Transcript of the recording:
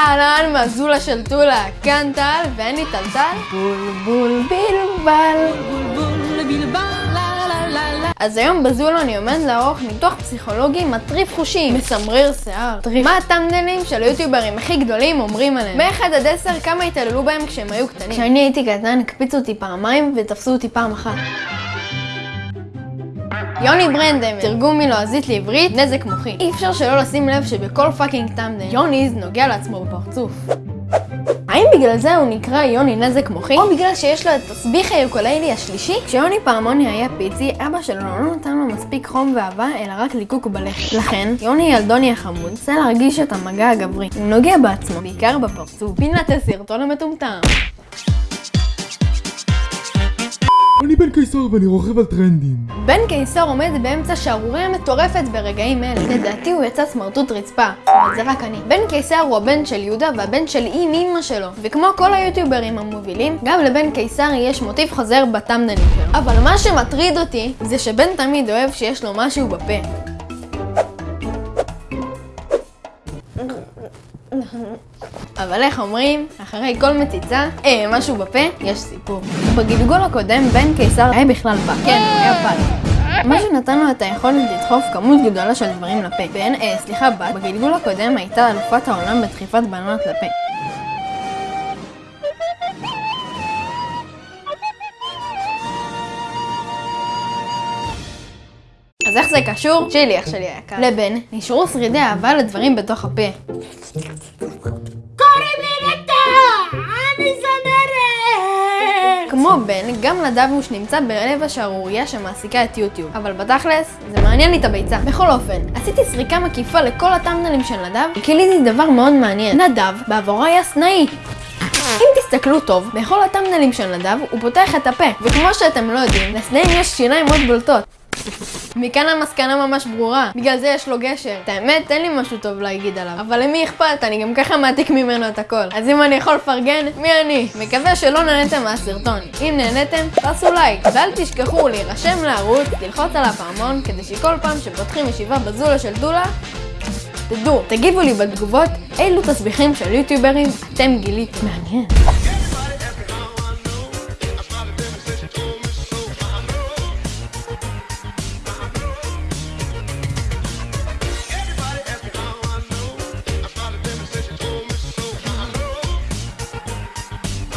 אהלן, מזולה של טולה, כאן טל, ואני טלטל, בולבול בלבל. אז היום בזולה אני עומד לערוך ניתוח פסיכולוגי מטריף חושים, מסמרר שיער. מה ה thumbnail ים של היוטיוברים הכי גדולים אומרים עליהם? מ-1 עד 10 כמה התעללו בהם כשהם היו קטנים. כשאני הייתי קטן הקפיצו אותי פעמיים ותפסו אותי פעם אחת. יוני ברנדם, תרגום מלועזית לעברית, נזק מוחי. אי אפשר שלא לשים לב שבכל fucking thumbnail, יוניז נוגע לעצמו בפרצוף. האם בגלל זה הוא נקרא יוני נזק מוחי? או בגלל שיש לו את תסביך היוקוללי השלישי? כשיוני פעמוני היה פיצי, אבא שלו לא נתן לו מספיק חום ואהבה, אלא רק ליקוק בלחם. לכן, יוני ילדוני החמוד, רוצה להרגיש את המגע הגברי. הוא נוגע בעצמו, בעיקר בפרצוף. פינת הסרטון המטומטם. בן קיסר ואני רוכב על טרנדים. בן קיסר עומד באמצע שערוריה מטורפת ברגעים אלה. לדעתי הוא יצא סמרטוט רצפה, אבל זה רק אני. בן קיסר הוא הבן של יהודה והבן של איים אימא שלו. וכמו כל היוטיוברים המובילים, גם לבן קיסר יש מוטיב חוזר בטמנלים שלו. אבל מה שמטריד אותי, זה שבן תמיד אוהב שיש לו משהו בפה. אבל איך אומרים, אחרי כל מציצה, אה, משהו בפה, יש סיפור. בגלגול הקודם, בן קיסר היה בכלל פג. כן, היה פג. מה שנתן לו את היכולת לדחוף כמות גדולה של דברים לפה. בן, אה, סליחה, בת, בגלגול הקודם הייתה אלופת העולם בדחיפת בננות לפה. אז איך זה קשור? צ'ילי, אח שלי היקר. לבן, נשארו שרידי אהבה לדברים בתוך הפה. קוראים לי נטע! אני זמרת! כמו בן, גם לדבוש נמצא בלב השערורייה שמעסיקה את יוטיוב. אבל בתכלס, זה מעניין לי את הביצה. בכל אופן, עשיתי סריקה מקיפה לכל הטמנלים של נדב, וגיליתי דבר מאוד מעניין. נדב, בעבורו היה סנאי. אם תסתכלו טוב, בכל הטמנלים של נדב הוא פותח את הפה, וכמו שאתם לא יודעים, לסנאים יש שיניים מאוד בולטות. מכאן המסקנה ממש ברורה, בגלל זה יש לו גשר. את האמת, אין לי משהו טוב להגיד עליו. אבל למי אכפת? אני גם ככה מעתיק ממנו את הכל. אז אם אני יכול לפרגן, מי אני? מקווה שלא נהניתם מהסרטון. אם נהניתם, תעשו לייק. ואל תשכחו להירשם לערוץ, ללחוץ על הפעמון, כדי שכל פעם שפותחים ישיבה בזולה של דולה, תדעו, תגיבו לי בתגובות אילו תסביכים של יוטיוברים אתם גיליתם. מעניין.